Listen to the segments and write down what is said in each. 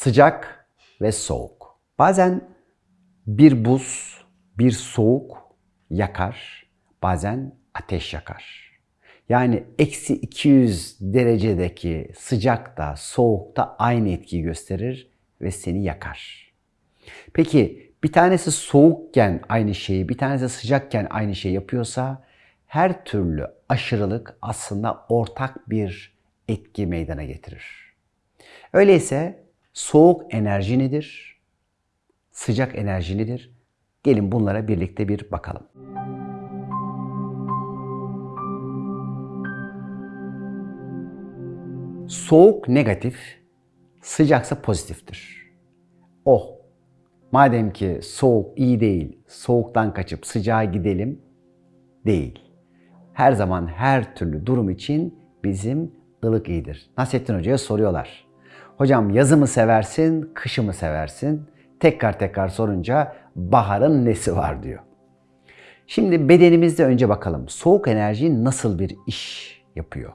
Sıcak ve soğuk. Bazen bir buz, bir soğuk yakar, bazen ateş yakar. Yani eksi 200 derecedeki sıcakta, soğukta aynı etkiyi gösterir ve seni yakar. Peki bir tanesi soğukken aynı şeyi, bir tanesi sıcakken aynı şeyi yapıyorsa her türlü aşırılık aslında ortak bir etki meydana getirir. Öyleyse soğuk enerji nedir? Sıcak enerji nedir? Gelin bunlara birlikte bir bakalım. Soğuk negatif, sıcaksa pozitiftir. Oh, madem ki soğuk iyi değil, soğuktan kaçıp sıcağa gidelim değil. Her zaman her türlü durum için bizim ılık iyidir. Nasrettin Hoca'ya soruyorlar. Hocam yazı mı seversin, kışı mı seversin? Tekrar tekrar sorunca baharın nesi var diyor. Şimdi bedenimizde önce bakalım. Soğuk enerji nasıl bir iş yapıyor?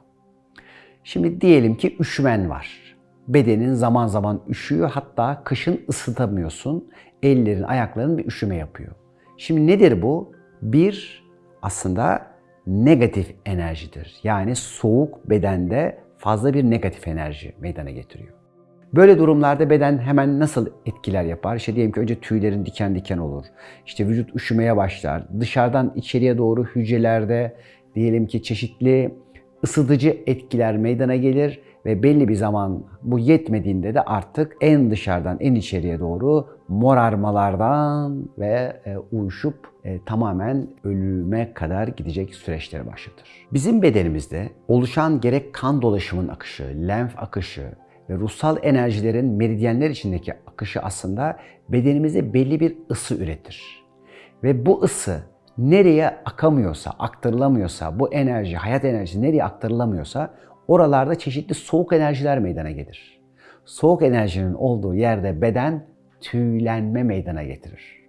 Şimdi diyelim ki üşümen var. Bedenin zaman zaman üşüyor hatta kışın ısıtamıyorsun. Ellerin, ayakların bir üşüme yapıyor. Şimdi nedir bu? Bir aslında negatif enerjidir. Yani soğuk bedende fazla bir negatif enerji meydana getiriyor. Böyle durumlarda beden hemen nasıl etkiler yapar? İşte diyelim ki önce tüylerin diken diken olur. İşte vücut üşümeye başlar. Dışarıdan içeriye doğru hücrelerde diyelim ki çeşitli ısıtıcı etkiler meydana gelir ve belli bir zaman bu yetmediğinde de artık en dışarıdan en içeriye doğru morarmalardan ve e, uyuşup e, tamamen ölüme kadar gidecek süreçleri başlatır. Bizim bedenimizde oluşan gerek kan dolaşımının akışı, lenf akışı ve ruhsal enerjilerin meridyenler içindeki akışı aslında bedenimize belli bir ısı üretir. Ve bu ısı nereye akamıyorsa, aktarılamıyorsa, bu enerji, hayat enerjisi nereye aktarılamıyorsa oralarda çeşitli soğuk enerjiler meydana gelir. Soğuk enerjinin olduğu yerde beden tüylenme meydana getirir.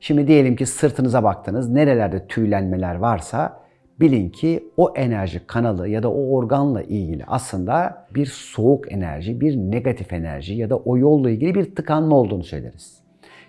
Şimdi diyelim ki sırtınıza baktınız, nerelerde tüylenmeler varsa bilin ki o enerji kanalı ya da o organla ilgili aslında bir soğuk enerji, bir negatif enerji ya da o yolla ilgili bir tıkanma olduğunu söyleriz.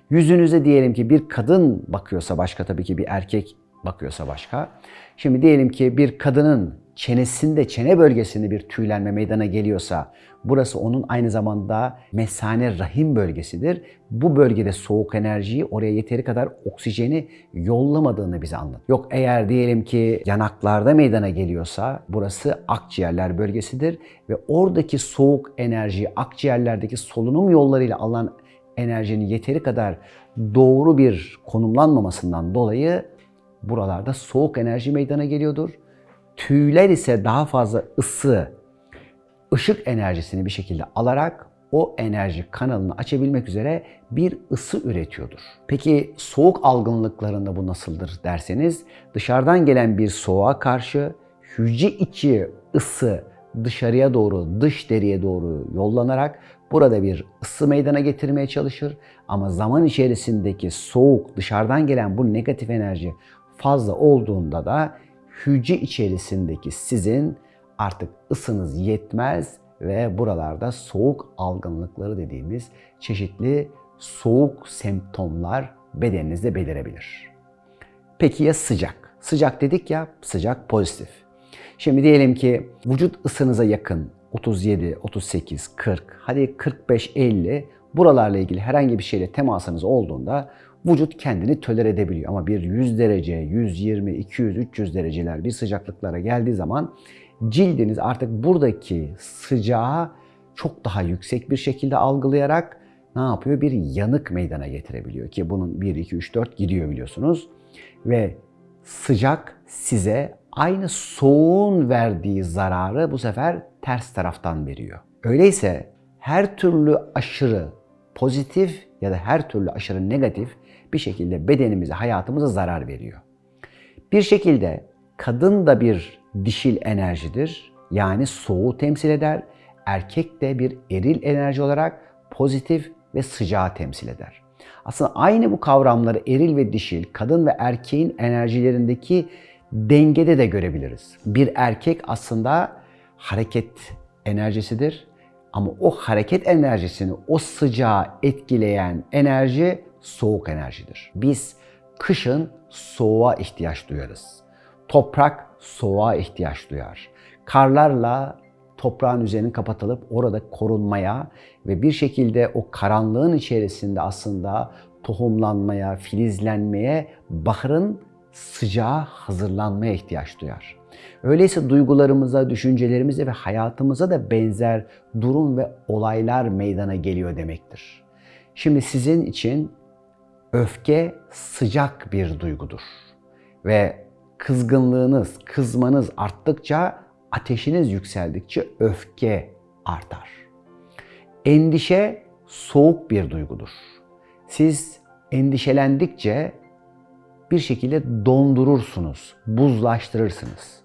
Yüzünüze diyelim ki bir kadın bakıyorsa başka tabii ki bir erkek bakıyorsa başka. Şimdi diyelim ki bir kadının çenesinde, çene bölgesinde bir tüylenme meydana geliyorsa burası onun aynı zamanda mesane rahim bölgesidir. Bu bölgede soğuk enerjiyi oraya yeteri kadar oksijeni yollamadığını bize anlat. Yok eğer diyelim ki yanaklarda meydana geliyorsa burası akciğerler bölgesidir ve oradaki soğuk enerjiyi akciğerlerdeki solunum yollarıyla alınan enerjinin yeteri kadar doğru bir konumlanmamasından dolayı buralarda soğuk enerji meydana geliyordur. Tüyler ise daha fazla ısı, ışık enerjisini bir şekilde alarak o enerji kanalını açabilmek üzere bir ısı üretiyordur. Peki soğuk algınlıklarında bu nasıldır derseniz dışarıdan gelen bir soğuğa karşı hücre içi ısı dışarıya doğru, dış deriye doğru yollanarak burada bir ısı meydana getirmeye çalışır. Ama zaman içerisindeki soğuk, dışarıdan gelen bu negatif enerji fazla olduğunda da hücre içerisindeki sizin artık ısınız yetmez ve buralarda soğuk algınlıkları dediğimiz çeşitli soğuk semptomlar bedeninizde belirebilir. Peki ya sıcak? Sıcak dedik ya, sıcak pozitif. Şimdi diyelim ki vücut ısınıza yakın 37, 38, 40, hadi 45, 50 buralarla ilgili herhangi bir şeyle temasınız olduğunda vücut kendini töler edebiliyor. Ama bir 100 derece, 120, 200, 300 dereceler bir sıcaklıklara geldiği zaman cildiniz artık buradaki sıcağı çok daha yüksek bir şekilde algılayarak ne yapıyor? Bir yanık meydana getirebiliyor ki bunun 1, 2, 3, 4 gidiyor biliyorsunuz. Ve sıcak size aynı soğuğun verdiği zararı bu sefer ters taraftan veriyor. Öyleyse her türlü aşırı pozitif ya da her türlü aşırı negatif bir şekilde bedenimize, hayatımıza zarar veriyor. Bir şekilde kadın da bir dişil enerjidir. Yani soğuğu temsil eder. Erkek de bir eril enerji olarak pozitif ve sıcağı temsil eder. Aslında aynı bu kavramları eril ve dişil, kadın ve erkeğin enerjilerindeki dengede de görebiliriz. Bir erkek aslında hareket enerjisidir. Ama o hareket enerjisini, o sıcağı etkileyen enerji soğuk enerjidir. Biz kışın soğuğa ihtiyaç duyarız. Toprak soğuğa ihtiyaç duyar. Karlarla toprağın üzerini kapatılıp orada korunmaya ve bir şekilde o karanlığın içerisinde aslında tohumlanmaya, filizlenmeye, baharın sıcağa hazırlanmaya ihtiyaç duyar. Öyleyse duygularımıza, düşüncelerimize ve hayatımıza da benzer durum ve olaylar meydana geliyor demektir. Şimdi sizin için öfke sıcak bir duygudur. Ve kızgınlığınız, kızmanız arttıkça, ateşiniz yükseldikçe öfke artar. Endişe soğuk bir duygudur. Siz endişelendikçe bir şekilde dondurursunuz, buzlaştırırsınız.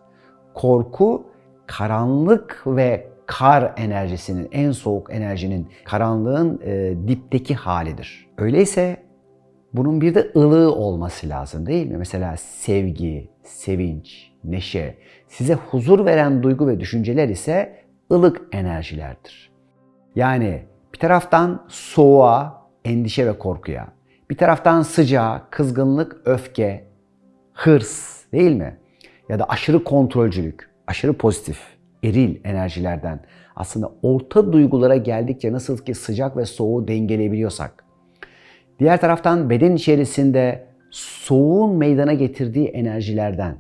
Korku karanlık ve kar enerjisinin, en soğuk enerjinin, karanlığın e, dipteki halidir. Öyleyse bunun bir de ılığı olması lazım değil mi? Mesela sevgi, sevinç, neşe, size huzur veren duygu ve düşünceler ise ılık enerjilerdir. Yani bir taraftan soğuğa, endişe ve korkuya, bir taraftan sıcağa, kızgınlık, öfke, hırs değil mi? Ya da aşırı kontrolcülük, aşırı pozitif, eril enerjilerden aslında orta duygulara geldikçe nasıl ki sıcak ve soğuğu dengeleyebiliyorsak, diğer taraftan beden içerisinde soğuğun meydana getirdiği enerjilerden,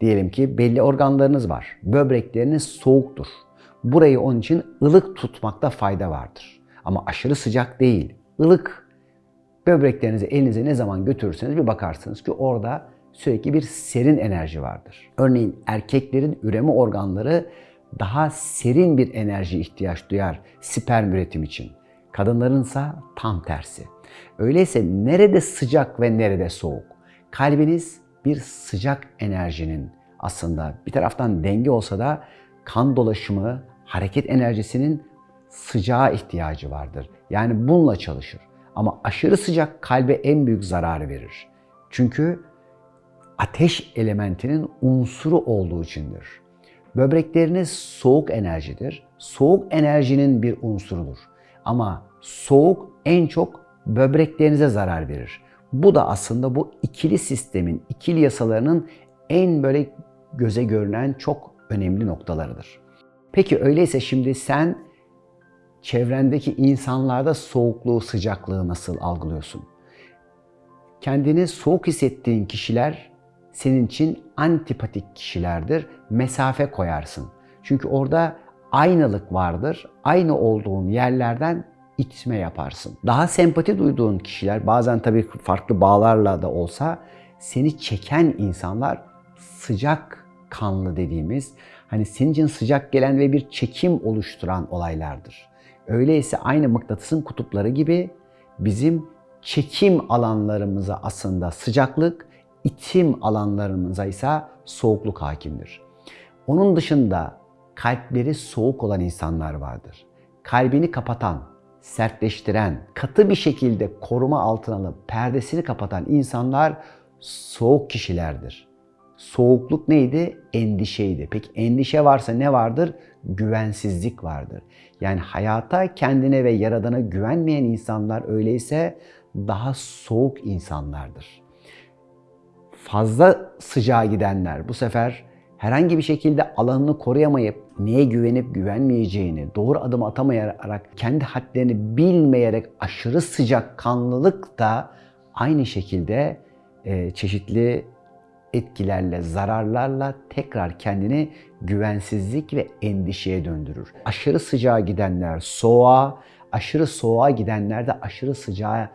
diyelim ki belli organlarınız var, böbrekleriniz soğuktur. Burayı onun için ılık tutmakta fayda vardır. Ama aşırı sıcak değil, ılık böbreklerinizi elinize ne zaman götürürseniz bir bakarsınız ki orada sürekli bir serin enerji vardır. Örneğin erkeklerin üreme organları daha serin bir enerji ihtiyaç duyar sperm üretim için. Kadınlarınsa tam tersi. Öyleyse nerede sıcak ve nerede soğuk? Kalbiniz bir sıcak enerjinin aslında bir taraftan denge olsa da kan dolaşımı, hareket enerjisinin sıcağa ihtiyacı vardır. Yani bununla çalışır. Ama aşırı sıcak kalbe en büyük zararı verir. Çünkü ateş elementinin unsuru olduğu içindir. Böbrekleriniz soğuk enerjidir. Soğuk enerjinin bir unsurudur. Ama soğuk en çok böbreklerinize zarar verir. Bu da aslında bu ikili sistemin, ikili yasalarının en böyle göze görünen çok önemli noktalarıdır. Peki öyleyse şimdi sen çevrendeki insanlarda soğukluğu, sıcaklığı nasıl algılıyorsun? Kendini soğuk hissettiğin kişiler senin için antipatik kişilerdir. Mesafe koyarsın. Çünkü orada aynılık vardır. Aynı olduğun yerlerden itme yaparsın. Daha sempati duyduğun kişiler bazen tabii farklı bağlarla da olsa seni çeken insanlar sıcak kanlı dediğimiz hani senin için sıcak gelen ve bir çekim oluşturan olaylardır. Öyleyse aynı mıknatısın kutupları gibi bizim çekim alanlarımıza aslında sıcaklık, itim alanlarımıza ise soğukluk hakimdir. Onun dışında kalpleri soğuk olan insanlar vardır. Kalbini kapatan, sertleştiren, katı bir şekilde koruma altına alıp perdesini kapatan insanlar soğuk kişilerdir. Soğukluk neydi? Endişeydi. Peki endişe varsa ne vardır? Güvensizlik vardır. Yani hayata, kendine ve yaradana güvenmeyen insanlar öyleyse daha soğuk insanlardır. Fazla sıcağa gidenler bu sefer herhangi bir şekilde alanını koruyamayıp neye güvenip güvenmeyeceğini, doğru adım atamayarak, kendi hadlerini bilmeyerek aşırı sıcak kanlılık da aynı şekilde e, çeşitli etkilerle, zararlarla tekrar kendini güvensizlik ve endişeye döndürür. Aşırı sıcağa gidenler soğuğa, aşırı soğuğa gidenler de aşırı sıcağa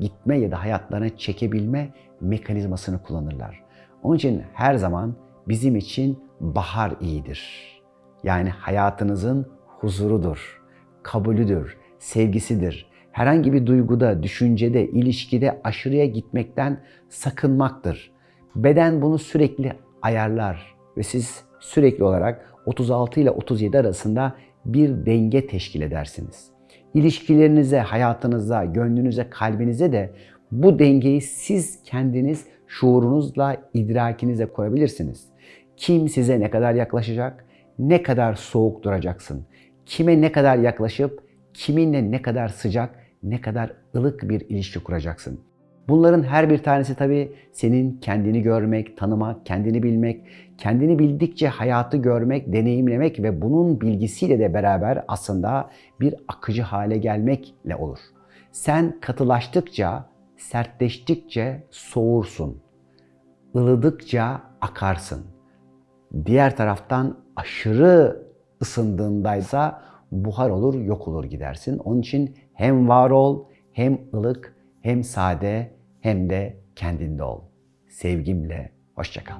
gitme ya da hayatlarına çekebilme mekanizmasını kullanırlar. Onun için her zaman bizim için bahar iyidir. Yani hayatınızın huzurudur, kabulüdür, sevgisidir. Herhangi bir duyguda, düşüncede, ilişkide aşırıya gitmekten sakınmaktır. Beden bunu sürekli ayarlar ve siz sürekli olarak 36 ile 37 arasında bir denge teşkil edersiniz. İlişkilerinize, hayatınıza, gönlünüze, kalbinize de bu dengeyi siz kendiniz şuurunuzla, idrakinize koyabilirsiniz. Kim size ne kadar yaklaşacak, ne kadar soğuk duracaksın, kime ne kadar yaklaşıp kiminle ne kadar sıcak, ne kadar ılık bir ilişki kuracaksın. Bunların her bir tanesi tabii senin kendini görmek, tanımak, kendini bilmek, kendini bildikçe hayatı görmek, deneyimlemek ve bunun bilgisiyle de beraber aslında bir akıcı hale gelmekle olur. Sen katılaştıkça, sertleştikçe soğursun. ılıdıkça akarsın. Diğer taraftan aşırı ısındığındaysa buhar olur, yok olur gidersin. Onun için hem var ol, hem ılık, hem sade, hem de kendinde ol. Sevgimle, hoşçakal.